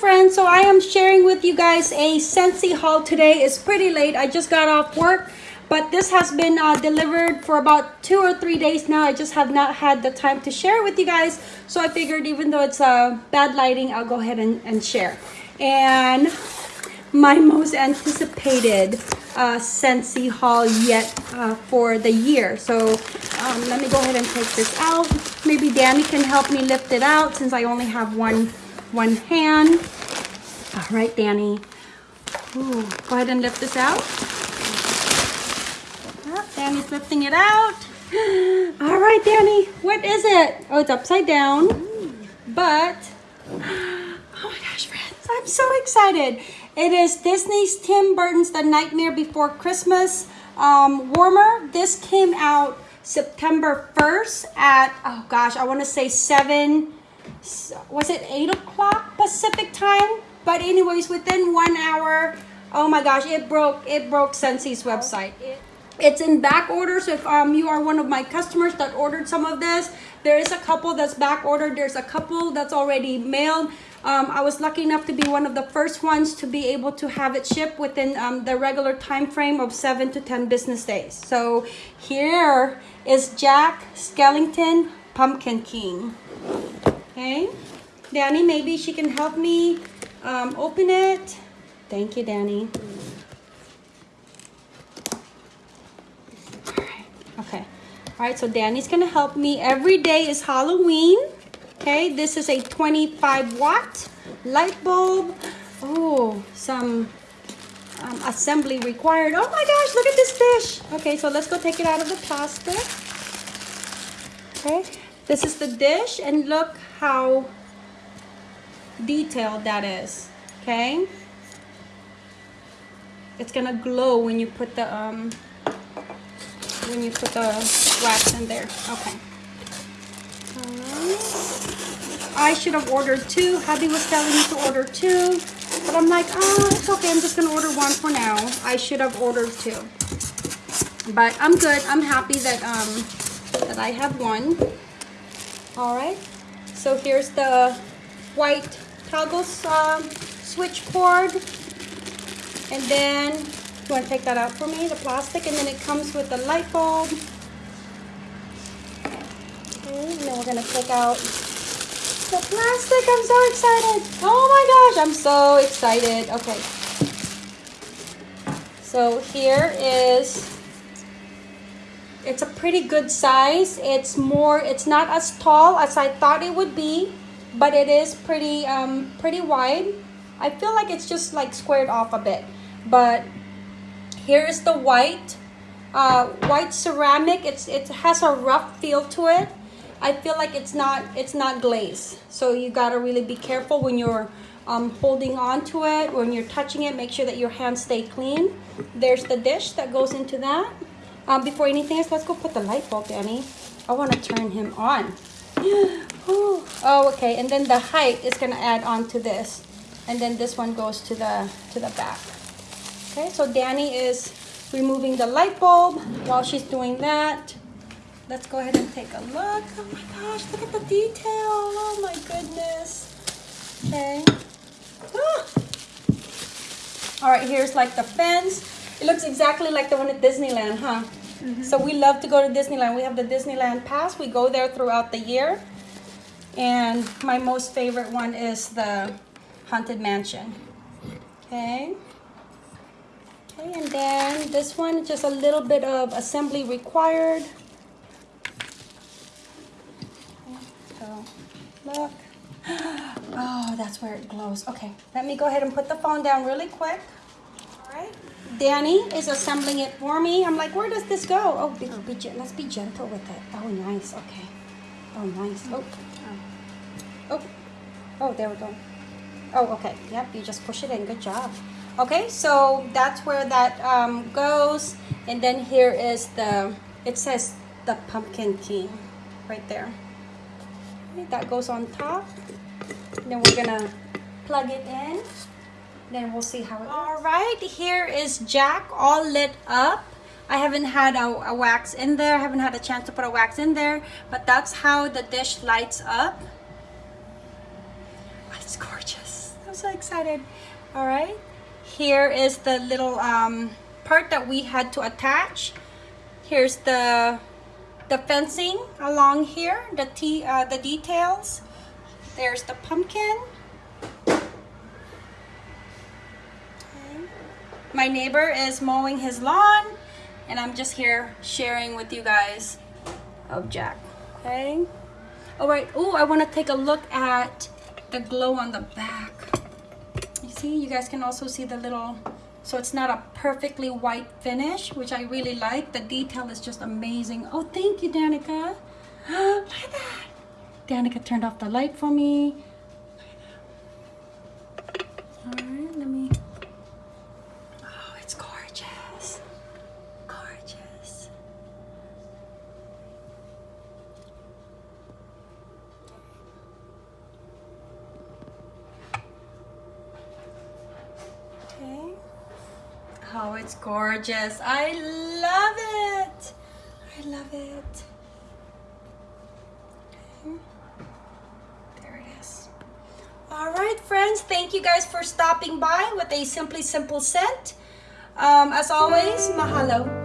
friends so i am sharing with you guys a scentsy haul today it's pretty late i just got off work but this has been uh, delivered for about two or three days now i just have not had the time to share with you guys so i figured even though it's uh, bad lighting i'll go ahead and, and share and my most anticipated uh, Scentsy haul yet uh, for the year. So um, let me go ahead and take this out. Maybe Danny can help me lift it out since I only have one one hand. All right, Danny. Ooh, go ahead and lift this out. Oh, Danny's lifting it out. All right, Danny, what is it? Oh, it's upside down, but, oh my gosh, friends, I'm so excited. It is Disney's Tim Burton's The Nightmare Before Christmas um, warmer. This came out September 1st at, oh gosh, I want to say 7, was it 8 o'clock Pacific time? But anyways, within one hour, oh my gosh, it broke, it broke Scentsy's website. It's in back order, so if um, you are one of my customers that ordered some of this, there is a couple that's back ordered. There's a couple that's already mailed. Um, I was lucky enough to be one of the first ones to be able to have it shipped within um, the regular time frame of 7 to 10 business days. So here is Jack Skellington Pumpkin King. Okay, Danny, maybe she can help me um, open it. Thank you, Danny. All right, okay. All right, so Danny's gonna help me. Every day is Halloween. Okay, this is a 25 watt light bulb. Oh, some um, assembly required. Oh my gosh, look at this dish. Okay, so let's go take it out of the plastic. Okay, this is the dish and look how detailed that is. Okay, it's gonna glow when you put the um when you put the wax in there. Okay. I should have ordered two. Hubby was telling me to order two. But I'm like, oh, it's okay. I'm just going to order one for now. I should have ordered two. But I'm good. I'm happy that, um, that I have one. All right. So here's the white toggle uh, switch cord. And then, you want to take that out for me, the plastic. And then it comes with the light bulb. Okay, and then we're going to take out the plastic. I'm so excited. Oh my gosh, I'm so excited. Okay. So here is, it's a pretty good size. It's more, it's not as tall as I thought it would be, but it is pretty, um, pretty wide. I feel like it's just like squared off a bit, but here is the white, uh, white ceramic. It's, it has a rough feel to it. I feel like it's not it's not glazed. So you gotta really be careful when you're um, holding on to it, when you're touching it, make sure that your hands stay clean. There's the dish that goes into that. Um, before anything else, let's go put the light bulb, Danny. I want to turn him on. oh, okay. And then the height is gonna add on to this, and then this one goes to the to the back. Okay, so Danny is removing the light bulb while she's doing that. Let's go ahead and take a look. Oh my gosh, look at the detail. Oh my goodness. Okay. Ah. All right, here's like the fence. It looks exactly like the one at Disneyland, huh? So we love to go to Disneyland. We have the Disneyland pass. We go there throughout the year. And my most favorite one is the Haunted Mansion. Okay. Okay, and then this one, just a little bit of assembly required. So, look. Oh, that's where it glows. Okay, let me go ahead and put the phone down really quick. Danny is assembling it for me. I'm like, where does this go? Oh, be, be, let's be gentle with it. Oh, nice. Okay. Oh, nice. Oh. Oh. Oh, there we go. Oh, okay. Yep, you just push it in. Good job. Okay, so that's where that um, goes. And then here is the, it says the Pumpkin King right there that goes on top then we're gonna plug it in then we'll see how it all right here is jack all lit up I haven't had a, a, wax in there I haven't had a chance to put a wax in there but that's how the dish lights up oh, it's gorgeous I'm so excited. All right. Here is the little um, part that we had to attach. Here's the the fencing along here, the t uh, the details. There's the pumpkin. Okay. My neighbor is mowing his lawn, and I'm just here sharing with you guys of Jack. Okay. All right. Oh, I want to take a look at the glow on the back. You see, you guys can also see the little, so it's not a perfectly white finish, which I really like. The detail is just amazing. Oh, thank you, Danica. Look at that. Danica turned off the light for me. All right, let me, oh, it's gorgeous. Gorgeous. Okay. Oh, it's gorgeous. I love it. I love it. There it is. All right, friends. Thank you guys for stopping by with a Simply Simple scent. Um, as always, mahalo.